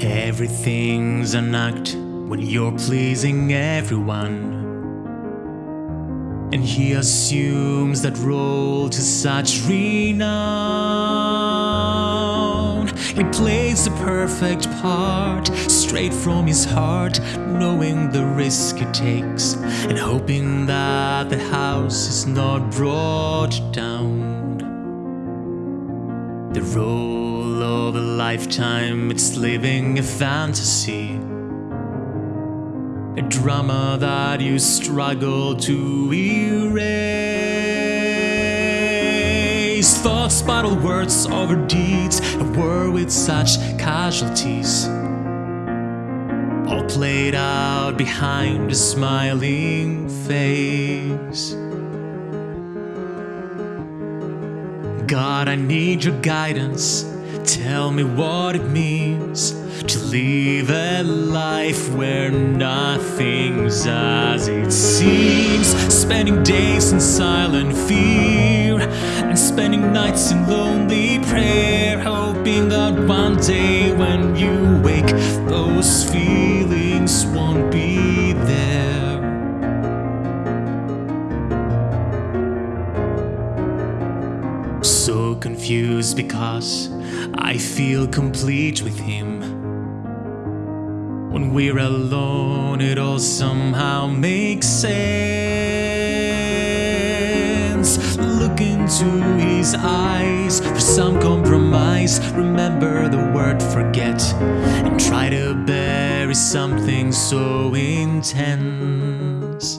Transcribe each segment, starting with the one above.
Everything's an act when you're pleasing everyone. And he assumes that role to such renown. He plays the perfect part, straight from his heart, knowing the risk it takes, and hoping that the house is not brought down. The role of a lifetime, it's living a fantasy. A drama that you struggle to erase. Thoughts battle words over deeds, a war with such casualties. All played out behind a smiling face. God, I need your guidance. Tell me what it means to live a life where nothing's as it seems. Spending days in silent fear and spending nights in lonely prayer, hoping that one day when So confused because I feel complete with him. When we're alone, it all somehow makes sense. Look into his eyes for some compromise. Remember the word forget and try to bury something so intense.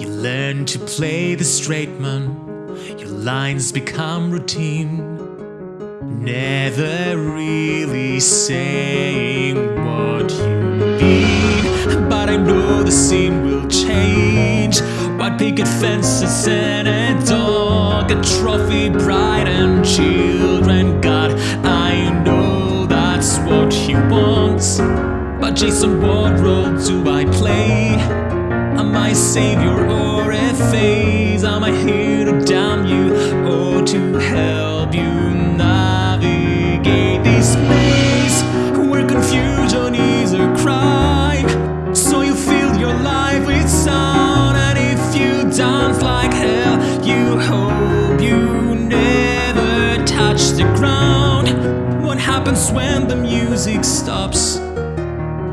You learn to play the straight man, your lines become routine. Never really saying what you mean, but I know the scene will change. White picket fences and a dog, a trophy bride and children. God, I know that's what he wants. But Jason, what role do I play? Am I savior or a phase? What happens when the music stops?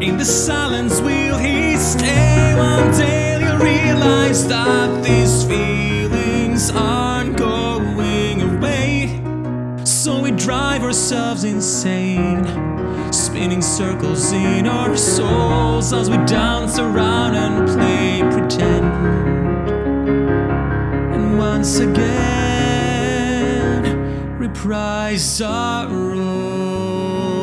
In the silence, will he stay? One day you'll realize that these feelings aren't going away. So we drive ourselves insane, spinning circles in our souls as we dance around and play pretend. And once again, reprise our role.